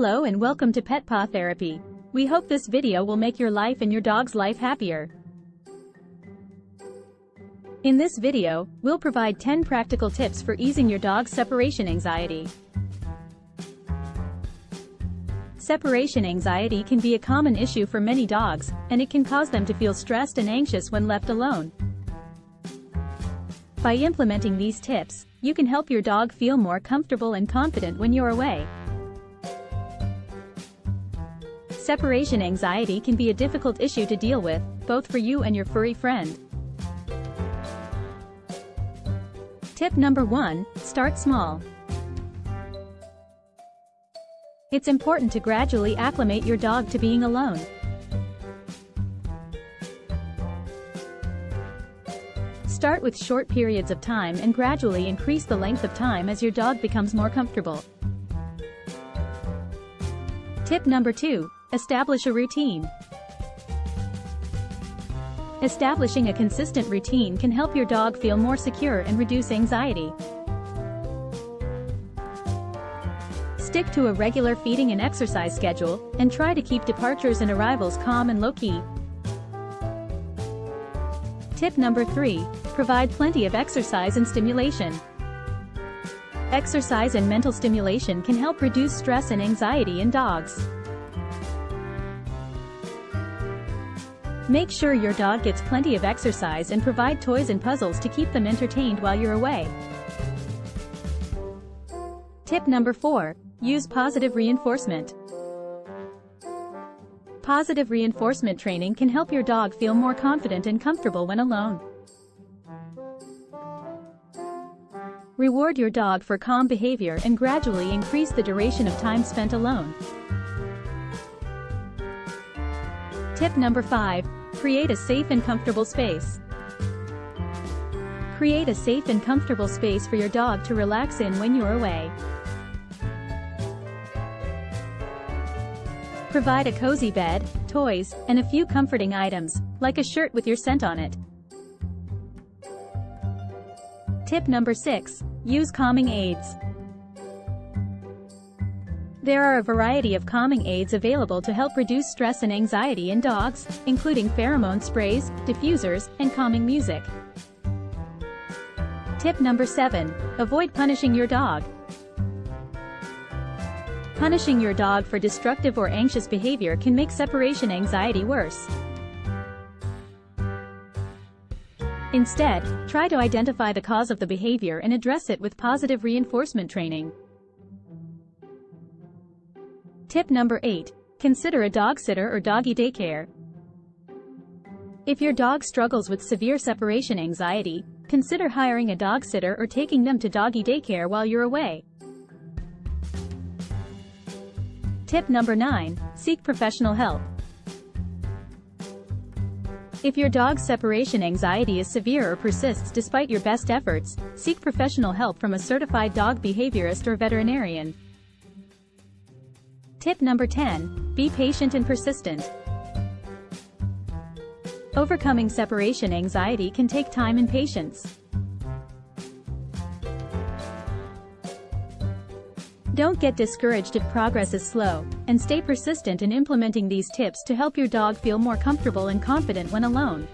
Hello and welcome to Pet Paw Therapy. We hope this video will make your life and your dog's life happier. In this video, we'll provide 10 practical tips for easing your dog's separation anxiety. Separation anxiety can be a common issue for many dogs, and it can cause them to feel stressed and anxious when left alone. By implementing these tips, you can help your dog feel more comfortable and confident when you're away. Separation anxiety can be a difficult issue to deal with, both for you and your furry friend. Tip number 1, start small. It's important to gradually acclimate your dog to being alone. Start with short periods of time and gradually increase the length of time as your dog becomes more comfortable. Tip number 2. Establish a routine. Establishing a consistent routine can help your dog feel more secure and reduce anxiety. Stick to a regular feeding and exercise schedule, and try to keep departures and arrivals calm and low-key. Tip number 3. Provide plenty of exercise and stimulation. Exercise and mental stimulation can help reduce stress and anxiety in dogs. Make sure your dog gets plenty of exercise and provide toys and puzzles to keep them entertained while you're away. Tip number 4. Use positive reinforcement. Positive reinforcement training can help your dog feel more confident and comfortable when alone. Reward your dog for calm behavior and gradually increase the duration of time spent alone. Tip number 5. Create a safe and comfortable space. Create a safe and comfortable space for your dog to relax in when you're away. Provide a cozy bed, toys, and a few comforting items, like a shirt with your scent on it. Tip number 6. Use calming aids. There are a variety of calming aids available to help reduce stress and anxiety in dogs, including pheromone sprays, diffusers, and calming music. Tip number 7. Avoid punishing your dog. Punishing your dog for destructive or anxious behavior can make separation anxiety worse. Instead, try to identify the cause of the behavior and address it with positive reinforcement training. Tip number 8. Consider a dog sitter or doggy daycare. If your dog struggles with severe separation anxiety, consider hiring a dog sitter or taking them to doggy daycare while you're away. Tip number 9. Seek professional help. If your dog's separation anxiety is severe or persists despite your best efforts, seek professional help from a certified dog behaviorist or veterinarian. Tip number 10. Be patient and persistent. Overcoming separation anxiety can take time and patience. Don't get discouraged if progress is slow, and stay persistent in implementing these tips to help your dog feel more comfortable and confident when alone.